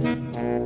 Música